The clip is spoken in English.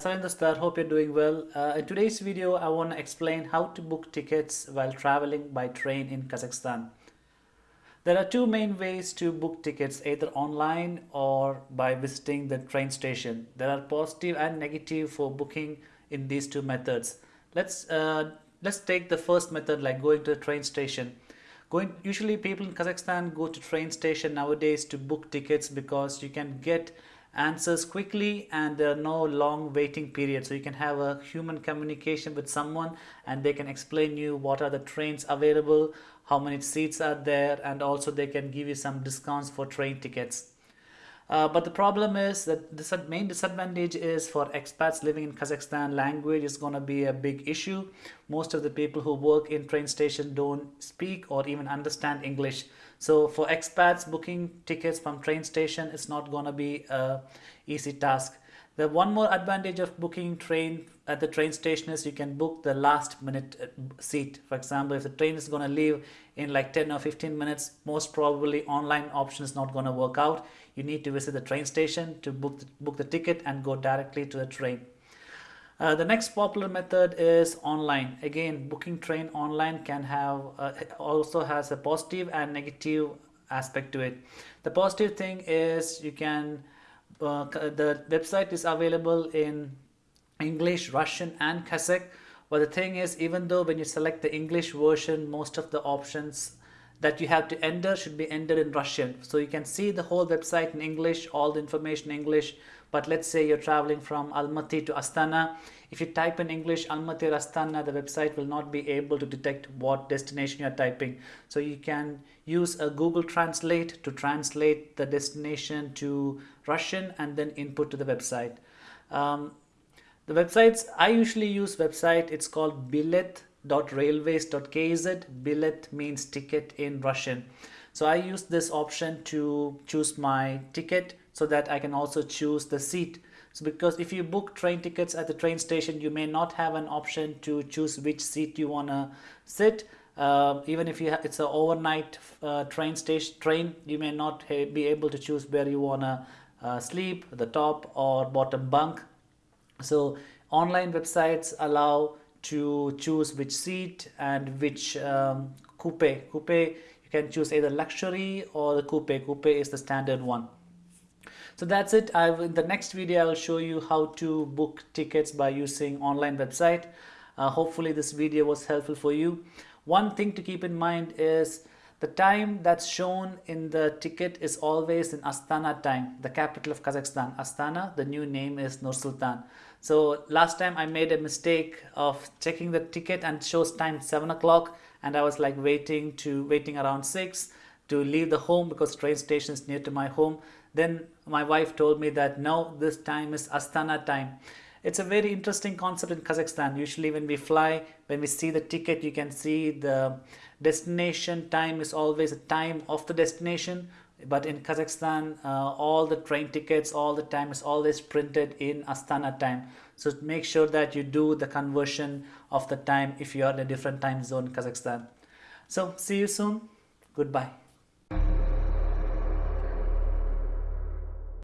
Sarin Star, hope you're doing well. Uh, in today's video, I want to explain how to book tickets while traveling by train in Kazakhstan. There are two main ways to book tickets, either online or by visiting the train station. There are positive and negative for booking in these two methods. Let's uh, let's take the first method, like going to the train station. Going usually people in Kazakhstan go to train station nowadays to book tickets because you can get answers quickly and there are no long waiting period so you can have a human communication with someone and they can explain you what are the trains available how many seats are there and also they can give you some discounts for train tickets uh, but the problem is that the main disadvantage is for expats living in Kazakhstan, language is going to be a big issue. Most of the people who work in train station don't speak or even understand English. So for expats, booking tickets from train station is not going to be a easy task. The one more advantage of booking train at the train station is you can book the last minute uh, seat. For example, if the train is going to leave in like 10 or 15 minutes, most probably online option is not going to work out. You need to visit the train station to book the, book the ticket and go directly to the train. Uh, the next popular method is online. Again, booking train online can have uh, also has a positive and negative aspect to it. The positive thing is you can uh, the website is available in English, Russian and Kazakh. But the thing is, even though when you select the English version, most of the options that you have to enter should be entered in Russian. So you can see the whole website in English, all the information in English. But let's say you're traveling from Almaty to Astana. If you type in English Almaty or Astana, the website will not be able to detect what destination you're typing. So you can use a Google Translate to translate the destination to Russian and then input to the website. Um, the websites, I usually use website, it's called bilet.railways.kz. Bilet means ticket in Russian. So I use this option to choose my ticket so that I can also choose the seat. So because if you book train tickets at the train station, you may not have an option to choose which seat you want to sit. Uh, even if you it's an overnight uh, train station train, you may not be able to choose where you want to uh, sleep, the top or bottom bunk. So online websites allow to choose which seat and which um, coupe. Coupe, you can choose either luxury or the coupe. Coupe is the standard one. So that's it. I in the next video I will show you how to book tickets by using online website. Uh, hopefully this video was helpful for you. One thing to keep in mind is the time that's shown in the ticket is always in Astana time, the capital of Kazakhstan. Astana, the new name is Nur Sultan. So last time I made a mistake of checking the ticket and shows time 7 o'clock and I was like waiting to waiting around 6 to leave the home because train station is near to my home. Then my wife told me that no, this time is Astana time. It's a very interesting concept in Kazakhstan. Usually when we fly, when we see the ticket, you can see the destination time is always a time of the destination. But in Kazakhstan, uh, all the train tickets, all the time is always printed in Astana time. So make sure that you do the conversion of the time if you are in a different time zone in Kazakhstan. So see you soon. Goodbye.